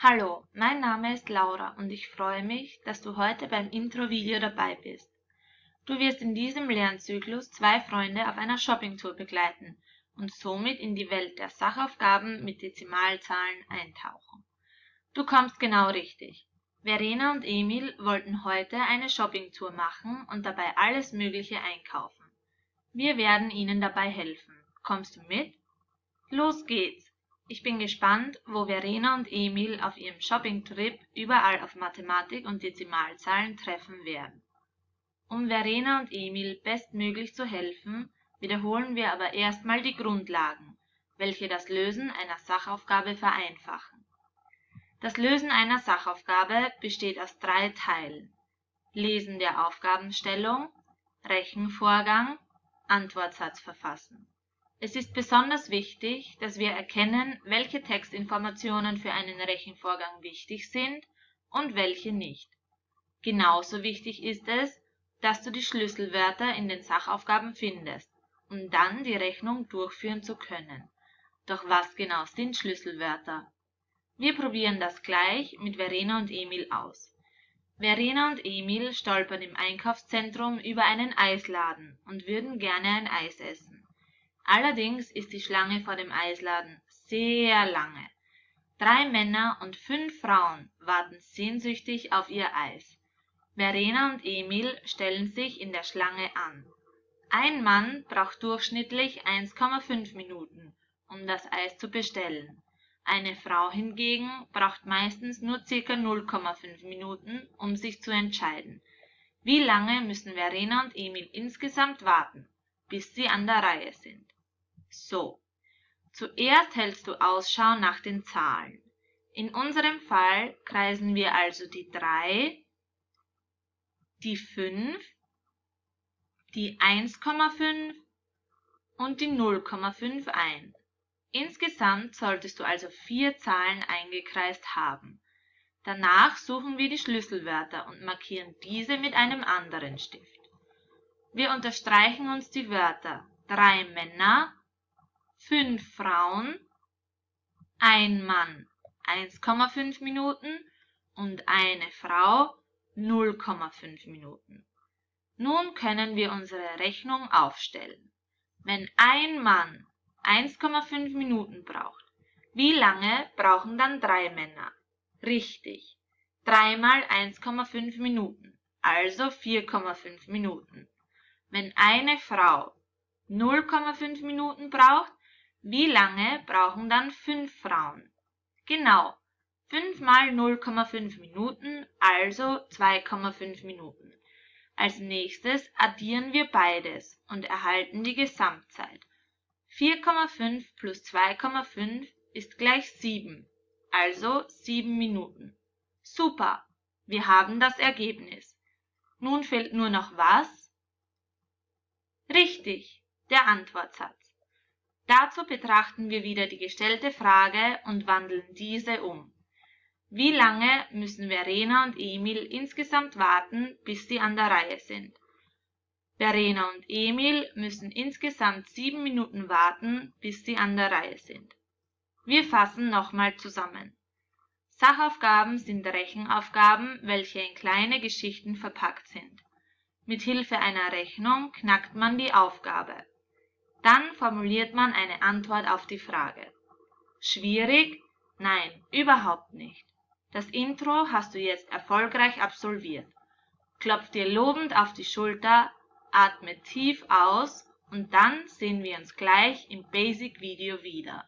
Hallo, mein Name ist Laura und ich freue mich, dass du heute beim Intro-Video dabei bist. Du wirst in diesem Lernzyklus zwei Freunde auf einer Shoppingtour begleiten und somit in die Welt der Sachaufgaben mit Dezimalzahlen eintauchen. Du kommst genau richtig. Verena und Emil wollten heute eine Shoppingtour machen und dabei alles Mögliche einkaufen. Wir werden ihnen dabei helfen. Kommst du mit? Los geht's! Ich bin gespannt, wo Verena und Emil auf ihrem Shoppingtrip überall auf Mathematik und Dezimalzahlen treffen werden. Um Verena und Emil bestmöglich zu helfen, wiederholen wir aber erstmal die Grundlagen, welche das Lösen einer Sachaufgabe vereinfachen. Das Lösen einer Sachaufgabe besteht aus drei Teilen. Lesen der Aufgabenstellung, Rechenvorgang, Antwortsatz verfassen. Es ist besonders wichtig, dass wir erkennen, welche Textinformationen für einen Rechenvorgang wichtig sind und welche nicht. Genauso wichtig ist es, dass du die Schlüsselwörter in den Sachaufgaben findest, um dann die Rechnung durchführen zu können. Doch was genau sind Schlüsselwörter? Wir probieren das gleich mit Verena und Emil aus. Verena und Emil stolpern im Einkaufszentrum über einen Eisladen und würden gerne ein Eis essen. Allerdings ist die Schlange vor dem Eisladen sehr lange. Drei Männer und fünf Frauen warten sehnsüchtig auf ihr Eis. Verena und Emil stellen sich in der Schlange an. Ein Mann braucht durchschnittlich 1,5 Minuten, um das Eis zu bestellen. Eine Frau hingegen braucht meistens nur ca. 0,5 Minuten, um sich zu entscheiden. Wie lange müssen Verena und Emil insgesamt warten, bis sie an der Reihe sind? So, zuerst hältst du Ausschau nach den Zahlen. In unserem Fall kreisen wir also die 3, die 5, die 1,5 und die 0,5 ein. Insgesamt solltest du also vier Zahlen eingekreist haben. Danach suchen wir die Schlüsselwörter und markieren diese mit einem anderen Stift. Wir unterstreichen uns die Wörter drei Männer, fünf Frauen, ein Mann 1,5 Minuten und eine Frau 0,5 Minuten. Nun können wir unsere Rechnung aufstellen. Wenn ein Mann 1,5 Minuten braucht, wie lange brauchen dann drei Männer? Richtig, 3 mal 1,5 Minuten, also 4,5 Minuten. Wenn eine Frau 0,5 Minuten braucht, wie lange brauchen dann fünf Frauen? Genau, 5 mal 0,5 Minuten, also 2,5 Minuten. Als nächstes addieren wir beides und erhalten die Gesamtzeit. 4,5 plus 2,5 ist gleich 7, also 7 Minuten. Super, wir haben das Ergebnis. Nun fehlt nur noch was? Richtig, der Antwortsatz. Dazu betrachten wir wieder die gestellte Frage und wandeln diese um. Wie lange müssen Verena und Emil insgesamt warten, bis sie an der Reihe sind? Verena und Emil müssen insgesamt sieben Minuten warten, bis sie an der Reihe sind. Wir fassen nochmal zusammen. Sachaufgaben sind Rechenaufgaben, welche in kleine Geschichten verpackt sind. Mit Hilfe einer Rechnung knackt man die Aufgabe. Dann formuliert man eine Antwort auf die Frage. Schwierig? Nein, überhaupt nicht. Das Intro hast du jetzt erfolgreich absolviert. Klopf dir lobend auf die Schulter, atme tief aus und dann sehen wir uns gleich im Basic Video wieder.